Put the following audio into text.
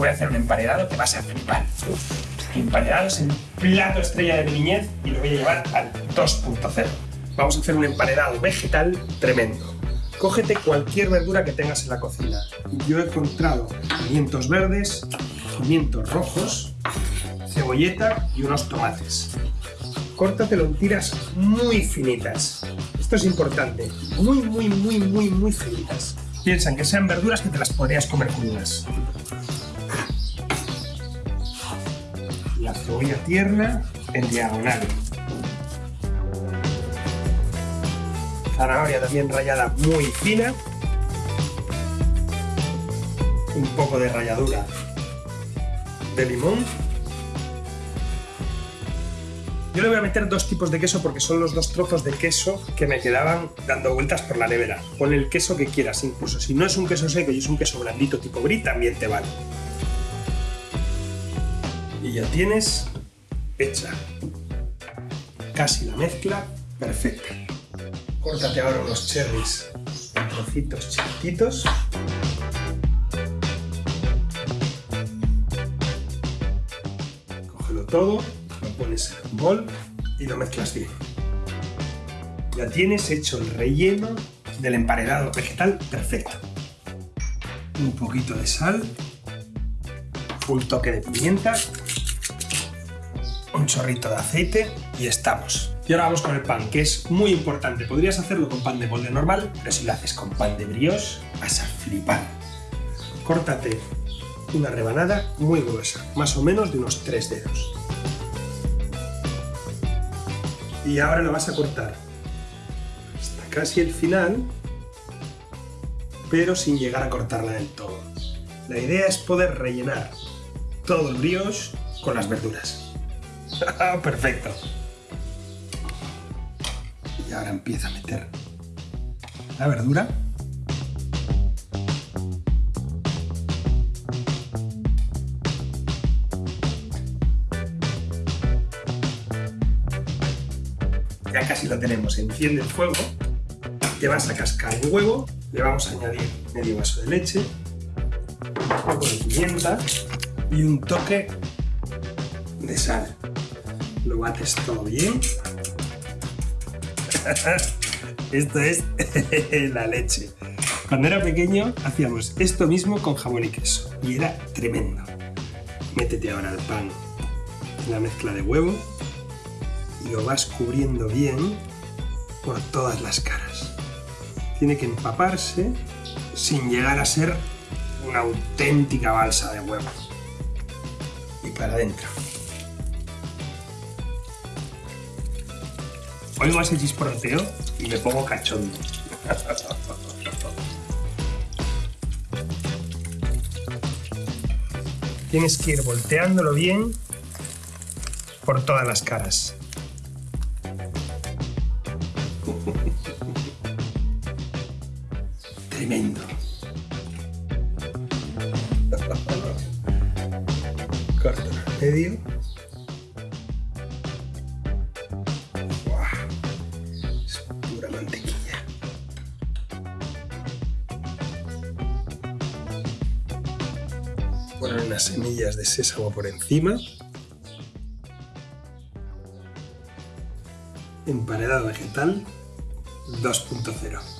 voy a hacer un emparedado que vas a flipar. Emparedado es el plato estrella de mi niñez y lo voy a llevar al 2.0. Vamos a hacer un emparedado vegetal tremendo. Cógete cualquier verdura que tengas en la cocina. Yo he encontrado pimientos verdes, pimientos rojos, cebolleta y unos tomates. Córtatelo en tiras muy finitas. Esto es importante. Muy, muy, muy, muy, muy finitas. Piensan que sean verduras que te las podrías comer crudas. Cebolla tierna en diagonal. Zanahoria también rallada muy fina. Un poco de ralladura de limón yo le voy a meter dos tipos de queso porque son los dos trozos de queso que me quedaban dando vueltas por la nevera. Pon el queso que quieras, incluso si no es un queso seco y es un queso blandito tipo brie, también te vale. Y ya tienes hecha casi la mezcla perfecta. Córtate ahora unos cherries en trocitos chiquititos. Cógelo todo pones en un bol y lo mezclas bien. Ya tienes hecho el relleno del emparedado vegetal perfecto. Un poquito de sal, un toque de pimienta, un chorrito de aceite y estamos. Y ahora vamos con el pan, que es muy importante. Podrías hacerlo con pan de molde normal, pero si lo haces con pan de brioche, vas a flipar. Córtate una rebanada muy gruesa, más o menos de unos 3 dedos y ahora lo vas a cortar hasta casi el final, pero sin llegar a cortarla del todo. La idea es poder rellenar todo el brioche con las verduras. ¡Perfecto! Y ahora empieza a meter la verdura ya casi lo tenemos. Enciende el fuego, te vas a cascar el huevo, le vamos a añadir medio vaso de leche, un poco de pimienta y un toque de sal. Lo bates todo bien. Esto es la leche. Cuando era pequeño hacíamos esto mismo con jamón y queso y era tremendo. Métete ahora el pan en la mezcla de huevo y lo vas cubriendo bien por todas las caras. Tiene que empaparse sin llegar a ser una auténtica balsa de huevo. Y para adentro. Oigo ese chisporroteo y me pongo cachondo. Tienes que ir volteándolo bien por todas las caras. Tremendo. Corto medio. Poner unas semillas de sésamo por encima. Emparedado vegetal 2.0.